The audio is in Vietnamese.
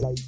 Bye.